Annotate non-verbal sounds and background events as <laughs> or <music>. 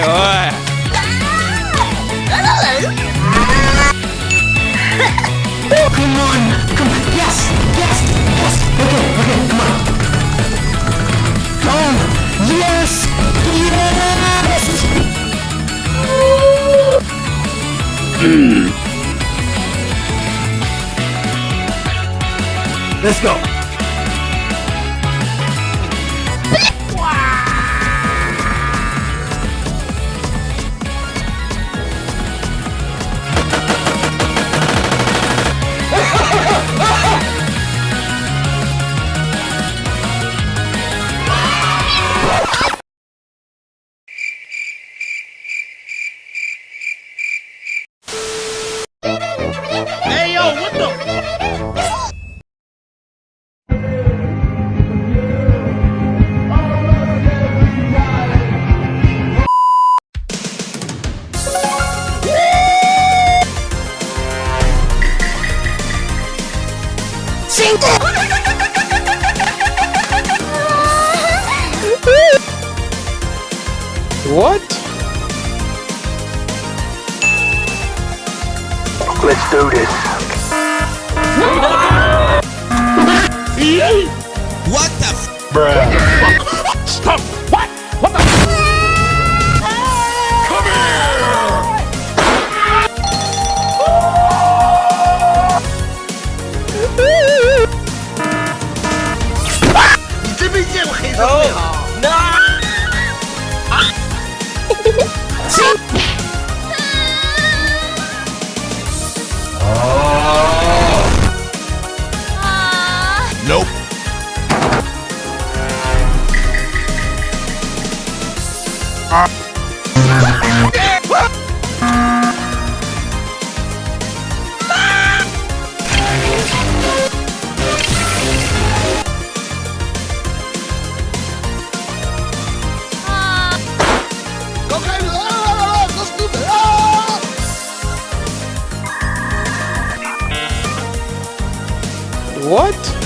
Come on, come on, yes, yes, yes, okay, okay, come on Come on, yes, yes. Let's go What? Let's do this. What the f- Oh, nope. What? <laughs> Yeah, baby! That's what I've been waiting for. That's what